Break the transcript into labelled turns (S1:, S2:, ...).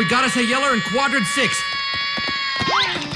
S1: We gotta say yeller in quadrant six.